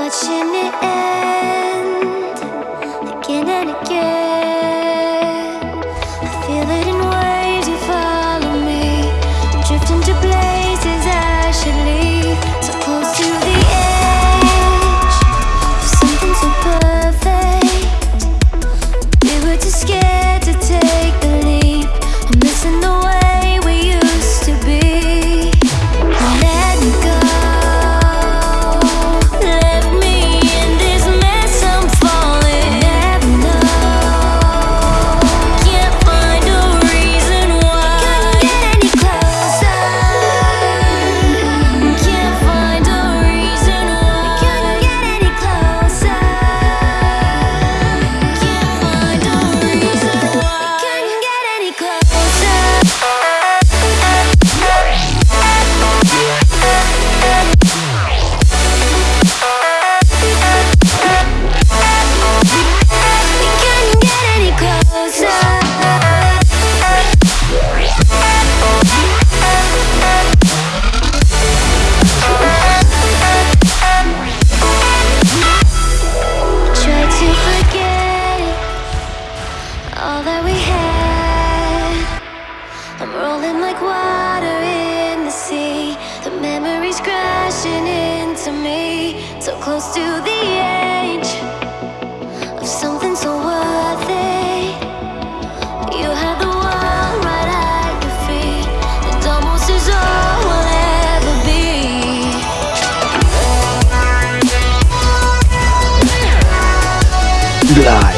watching it end again and again. all that we had. I'm rolling like water in the sea. The memories crashing into me. So close to the edge Of something so worth it. You had the world right at your feet. And almost is all we'll ever be. Live.